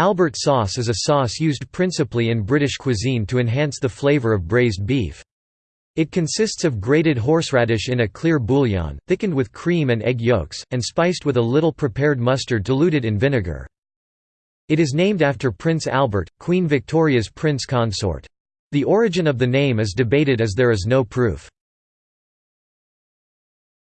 Albert sauce is a sauce used principally in British cuisine to enhance the flavour of braised beef. It consists of grated horseradish in a clear bouillon, thickened with cream and egg yolks, and spiced with a little prepared mustard diluted in vinegar. It is named after Prince Albert, Queen Victoria's prince consort. The origin of the name is debated as there is no proof.